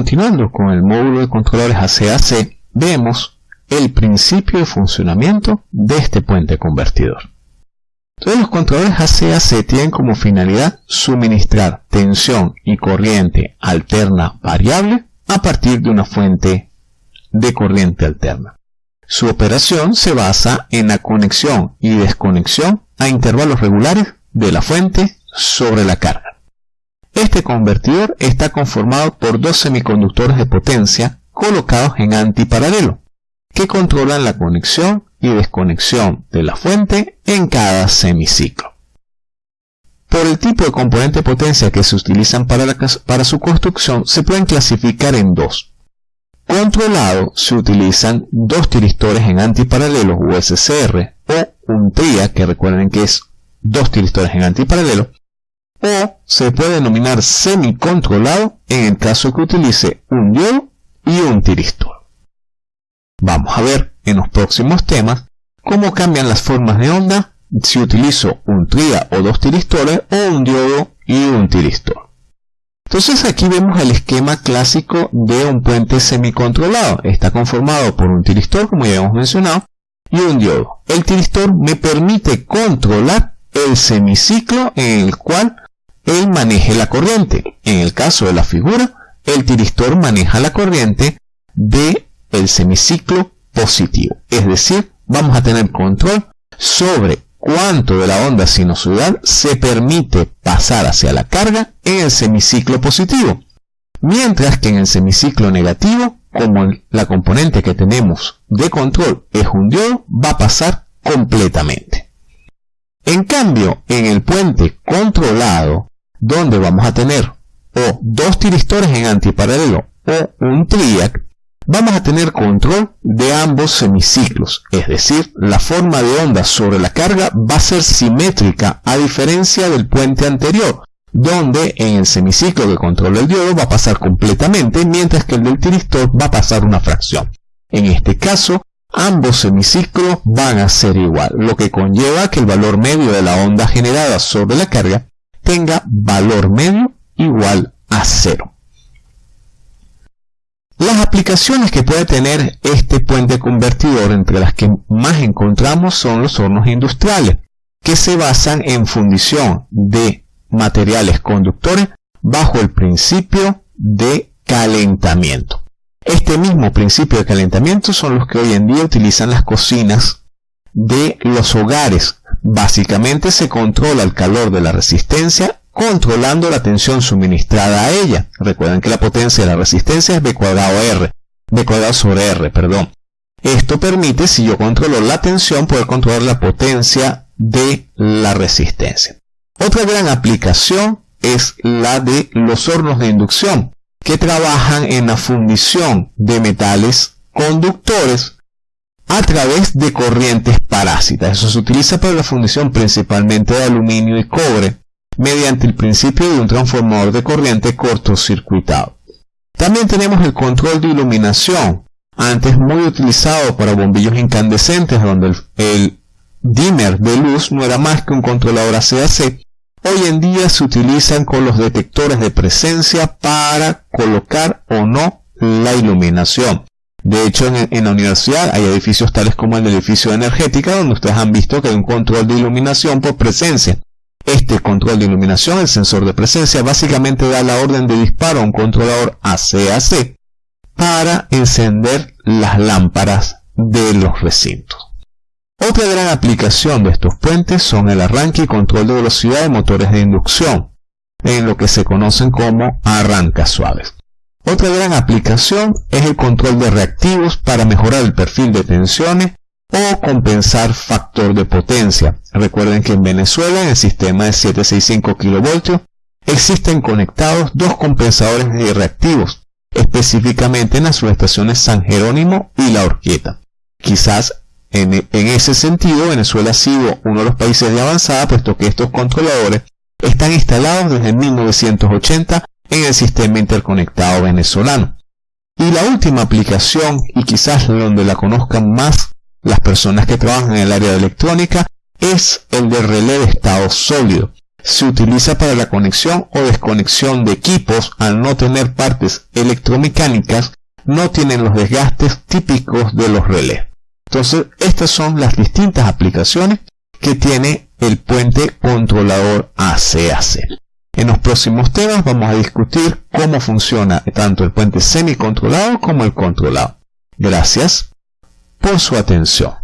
continuando con el módulo de controladores ACAC, vemos el principio de funcionamiento de este puente convertidor. Entonces los controladores ACAC tienen como finalidad suministrar tensión y corriente alterna variable a partir de una fuente de corriente alterna. Su operación se basa en la conexión y desconexión a intervalos regulares de la fuente sobre la carga. Este convertidor está conformado por dos semiconductores de potencia colocados en antiparalelo, que controlan la conexión y desconexión de la fuente en cada semiciclo. Por el tipo de componente de potencia que se utilizan para, para su construcción, se pueden clasificar en dos. Controlado se utilizan dos tiristores en antiparalelo USCR o un TRIA, que recuerden que es dos tiristores en antiparalelo, o se puede denominar semicontrolado en el caso que utilice un diodo y un tiristor. Vamos a ver en los próximos temas cómo cambian las formas de onda si utilizo un tria o dos tiristores o un diodo y un tiristor. Entonces aquí vemos el esquema clásico de un puente semicontrolado. Está conformado por un tiristor, como ya hemos mencionado, y un diodo. El tiristor me permite controlar el semiciclo en el cual él maneje la corriente. En el caso de la figura, el tiristor maneja la corriente del el semiciclo positivo. Es decir, vamos a tener control sobre cuánto de la onda sinusoidal se permite pasar hacia la carga en el semiciclo positivo. Mientras que en el semiciclo negativo, como la componente que tenemos de control es un diodo, va a pasar completamente. En cambio, en el puente controlado, donde vamos a tener o dos tiristores en antiparalelo o un triac, vamos a tener control de ambos semiciclos, es decir, la forma de onda sobre la carga va a ser simétrica a diferencia del puente anterior, donde en el semiciclo que controla el diodo va a pasar completamente, mientras que el del tiristor va a pasar una fracción. En este caso, ambos semiciclos van a ser igual, lo que conlleva que el valor medio de la onda generada sobre la carga tenga valor medio igual a cero. Las aplicaciones que puede tener este puente convertidor, entre las que más encontramos son los hornos industriales, que se basan en fundición de materiales conductores bajo el principio de calentamiento. Este mismo principio de calentamiento son los que hoy en día utilizan las cocinas de los hogares. Básicamente se controla el calor de la resistencia controlando la tensión suministrada a ella. Recuerden que la potencia de la resistencia es B cuadrado R, B cuadrado sobre R, perdón. Esto permite, si yo controlo la tensión, poder controlar la potencia de la resistencia. Otra gran aplicación es la de los hornos de inducción, que trabajan en la fundición de metales conductores a través de corrientes parásitas. Eso se utiliza para la fundición principalmente de aluminio y cobre, mediante el principio de un transformador de corriente cortocircuitado. También tenemos el control de iluminación, antes muy utilizado para bombillos incandescentes donde el, dimmer de luz no era más que un controlador ACAC. Hoy en día se utilizan con los detectores de presencia para colocar o no la iluminación. De hecho, en, la universidad hay edificios tales como el edificio de energética, donde ustedes han visto que hay un control de iluminación por presencia. Este control de iluminación, el sensor de presencia, básicamente da la orden de disparo a un controlador ACAC para encender las lámparas de los recintos. Otra gran aplicación de estos puentes son el arranque y control de velocidad de motores de inducción, en lo que se conocen como arrancas suaves. Otra gran aplicación es el control de reactivos para mejorar el perfil de tensiones o compensar factor de potencia. Recuerden que en Venezuela, en el sistema de 765 kV, existen conectados dos compensadores de reactivos, específicamente en las subestaciones San Jerónimo y La Orquieta. Quizás en, en, ese sentido Venezuela ha sido uno de los países de avanzada, puesto que estos controladores están instalados desde 1980 en el sistema interconectado venezolano. Y la última aplicación, y quizás donde la conozcan más las personas que trabajan en el área de electrónica es el de relé de estado sólido. Se utiliza para la conexión o desconexión de equipos al no tener partes electromecánicas, no tienen los desgastes típicos de los relés. Entonces, estas son las distintas aplicaciones que tiene el puente controlador ACAC. En los próximos temas vamos a discutir cómo funciona tanto el puente semi-controlado como el controlado. Gracias por su atención.